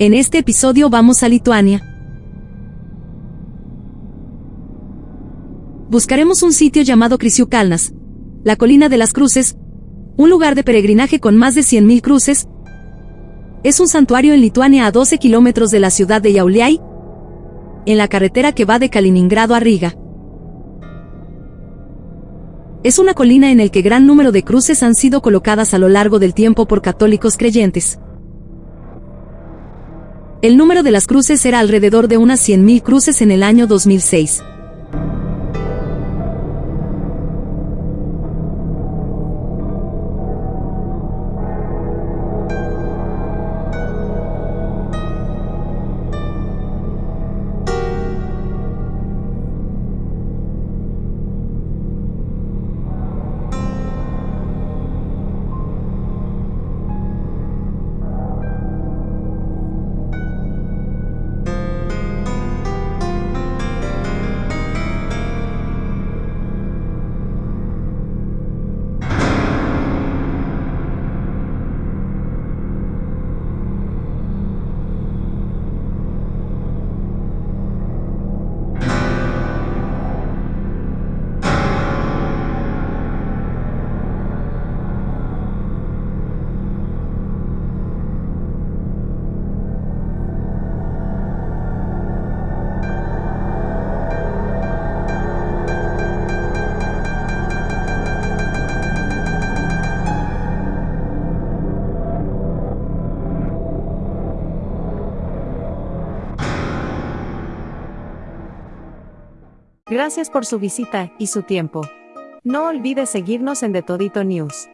En este episodio vamos a Lituania. Buscaremos un sitio llamado Krisiukalnas, la colina de las cruces, un lugar de peregrinaje con más de 100.000 cruces. Es un santuario en Lituania a 12 kilómetros de la ciudad de Jauliai, en la carretera que va de Kaliningrado a Riga. Es una colina en el que gran número de cruces han sido colocadas a lo largo del tiempo por católicos creyentes. El número de las cruces era alrededor de unas 100.000 cruces en el año 2006. Gracias por su visita y su tiempo. No olvide seguirnos en The Todito News.